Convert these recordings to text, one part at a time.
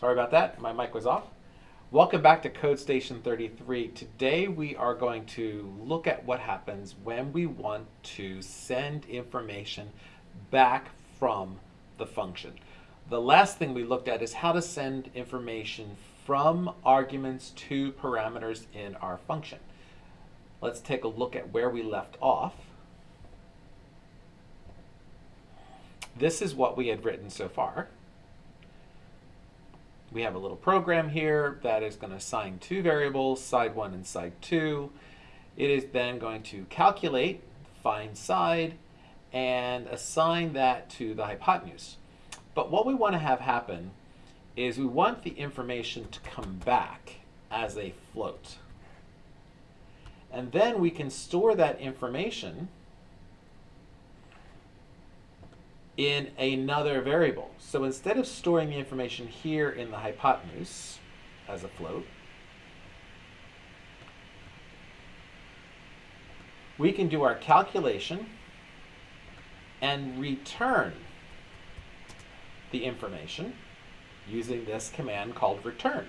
Sorry about that, my mic was off. Welcome back to Code Station 33. Today we are going to look at what happens when we want to send information back from the function. The last thing we looked at is how to send information from arguments to parameters in our function. Let's take a look at where we left off. This is what we had written so far. We have a little program here that is going to assign two variables, side 1 and side 2. It is then going to calculate, find side, and assign that to the hypotenuse. But what we want to have happen is we want the information to come back as a float. And then we can store that information in another variable. So instead of storing the information here in the hypotenuse as a float, we can do our calculation and return the information using this command called return.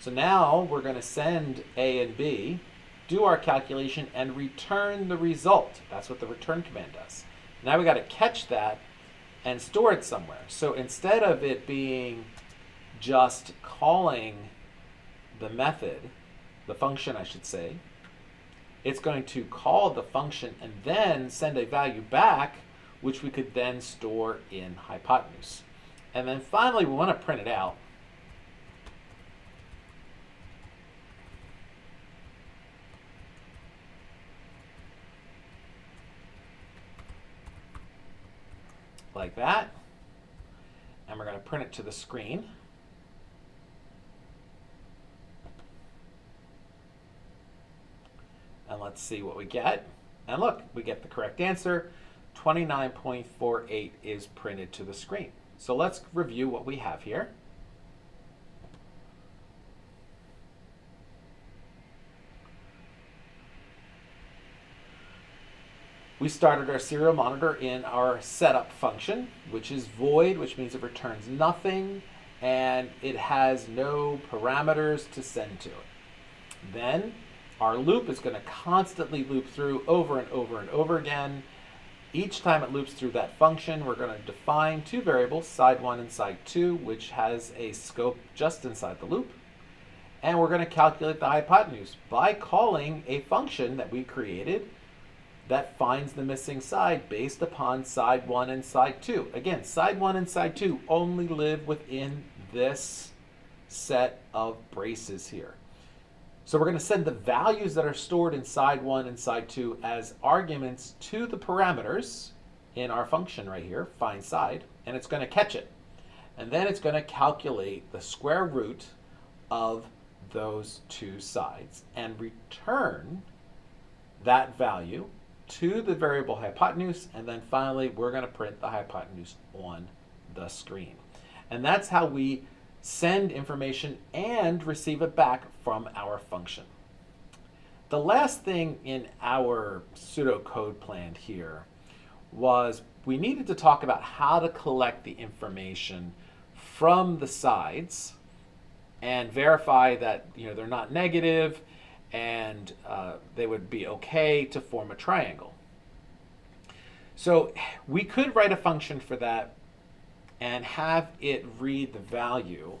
So now we're going to send A and B, do our calculation, and return the result. That's what the return command does. Now we got to catch that and store it somewhere. So instead of it being just calling the method, the function I should say, it's going to call the function and then send a value back, which we could then store in hypotenuse. And then finally, we want to print it out. Like that. And we're going to print it to the screen. And let's see what we get. And look, we get the correct answer. 29.48 is printed to the screen. So let's review what we have here. We started our serial monitor in our setup function, which is void, which means it returns nothing, and it has no parameters to send to it. Then our loop is going to constantly loop through over and over and over again, each time it loops through that function, we're going to define two variables, side 1 and side 2, which has a scope just inside the loop. And we're going to calculate the hypotenuse by calling a function that we created that finds the missing side based upon side 1 and side 2. Again, side 1 and side 2 only live within this set of braces here. So we're going to send the values that are stored in side 1 and side 2 as arguments to the parameters in our function right here, find side, and it's going to catch it. And then it's going to calculate the square root of those two sides and return that value to the variable hypotenuse, and then finally we're going to print the hypotenuse on the screen. And that's how we send information and receive it back from our function. The last thing in our pseudocode plan here was we needed to talk about how to collect the information from the sides and verify that you know they're not negative and uh, they would be okay to form a triangle. So we could write a function for that and have it read the value,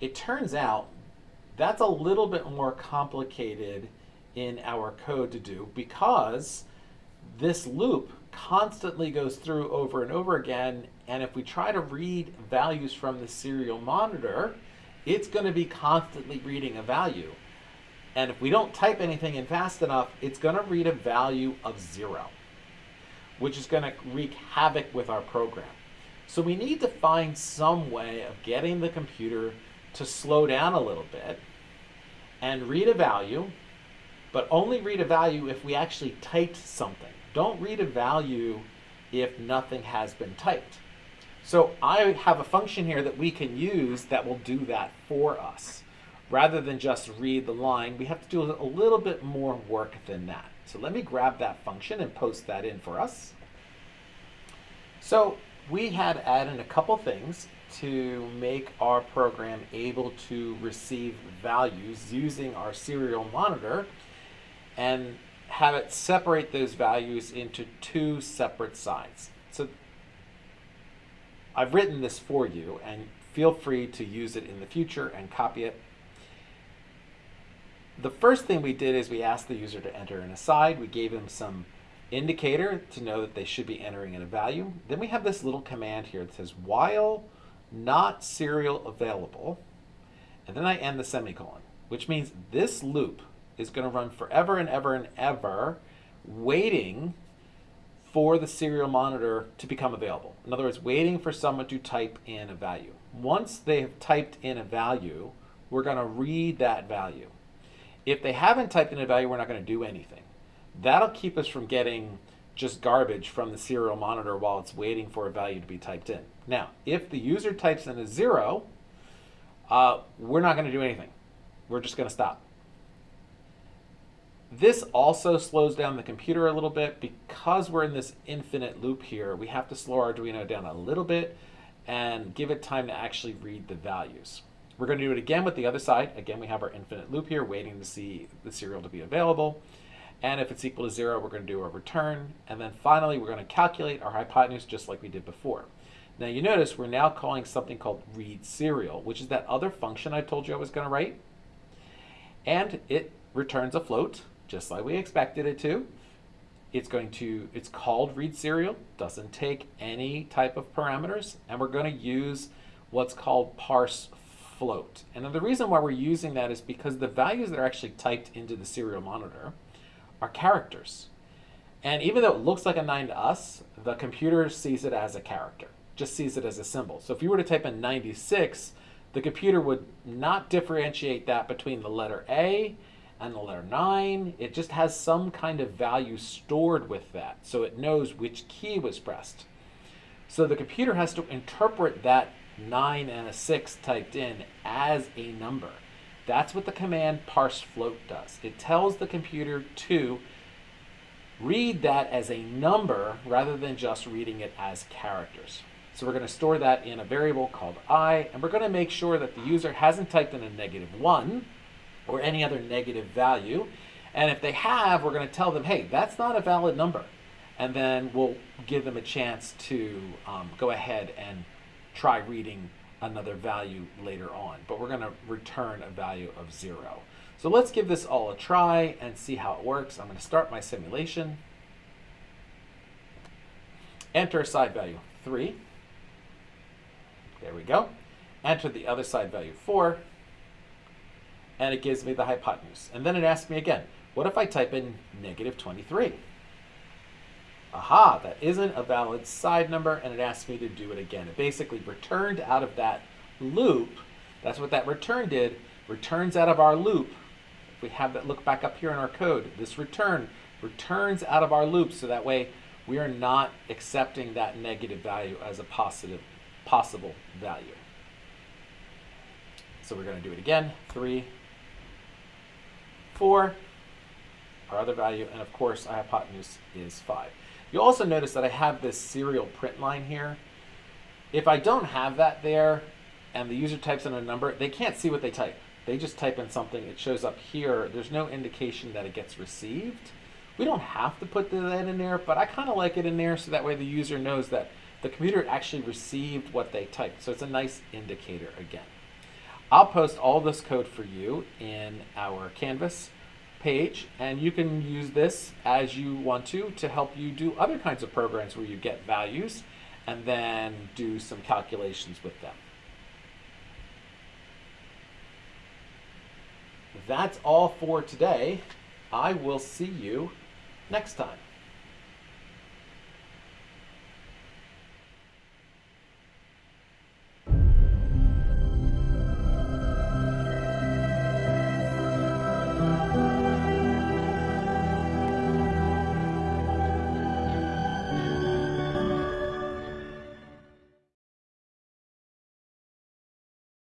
it turns out that's a little bit more complicated in our code to do because this loop constantly goes through over and over again and if we try to read values from the serial monitor it's going to be constantly reading a value and if we don't type anything in fast enough it's going to read a value of zero which is going to wreak havoc with our program so we need to find some way of getting the computer to slow down a little bit and read a value, but only read a value if we actually typed something. Don't read a value if nothing has been typed. So I have a function here that we can use that will do that for us. Rather than just read the line, we have to do a little bit more work than that. So let me grab that function and post that in for us. So we had added a couple things to make our program able to receive values using our serial monitor and have it separate those values into two separate sides. So I've written this for you and feel free to use it in the future and copy it. The first thing we did is we asked the user to enter an aside. We gave them some indicator to know that they should be entering in a value. Then we have this little command here that says while not serial available, and then I end the semicolon, which means this loop is going to run forever and ever and ever, waiting for the serial monitor to become available. In other words, waiting for someone to type in a value. Once they have typed in a value, we're going to read that value. If they haven't typed in a value, we're not going to do anything. That'll keep us from getting just garbage from the serial monitor while it's waiting for a value to be typed in. Now, if the user types in a zero, uh, we're not going to do anything. We're just going to stop. This also slows down the computer a little bit because we're in this infinite loop here. We have to slow Arduino down a little bit and give it time to actually read the values. We're going to do it again with the other side. Again, we have our infinite loop here waiting to see the serial to be available. And if it's equal to zero, we're going to do a return. And then finally, we're going to calculate our hypotenuse just like we did before. Now you notice we're now calling something called read serial, which is that other function I told you I was going to write. And it returns a float, just like we expected it to. It's going to, it's called read serial, doesn't take any type of parameters, and we're going to use what's called parse float. And the reason why we're using that is because the values that are actually typed into the serial monitor are characters. And even though it looks like a 9 to us, the computer sees it as a character, just sees it as a symbol. So if you were to type in 96, the computer would not differentiate that between the letter A and the letter 9. It just has some kind of value stored with that, so it knows which key was pressed. So the computer has to interpret that 9 and a 6 typed in as a number. That's what the command parse float does. It tells the computer to read that as a number rather than just reading it as characters. So we're going to store that in a variable called i, and we're going to make sure that the user hasn't typed in a negative 1 or any other negative value. And if they have, we're going to tell them, hey, that's not a valid number. And then we'll give them a chance to um, go ahead and try reading another value later on, but we're going to return a value of zero. So let's give this all a try and see how it works. I'm going to start my simulation. Enter side value 3. There we go. Enter the other side value 4. And it gives me the hypotenuse. And then it asks me again, what if I type in negative 23? Aha, that isn't a valid side number, and it asked me to do it again. It basically returned out of that loop. That's what that return did. Returns out of our loop. If we have that look back up here in our code, this return returns out of our loop so that way we are not accepting that negative value as a positive possible value. So we're going to do it again. Three, four, our other value, and of course our hypotenuse is five. You'll also notice that I have this serial print line here. If I don't have that there and the user types in a number, they can't see what they type. They just type in something, it shows up here. There's no indication that it gets received. We don't have to put that in there, but I kind of like it in there so that way the user knows that the computer actually received what they typed. So it's a nice indicator again. I'll post all this code for you in our Canvas page and you can use this as you want to to help you do other kinds of programs where you get values and then do some calculations with them. That's all for today. I will see you next time.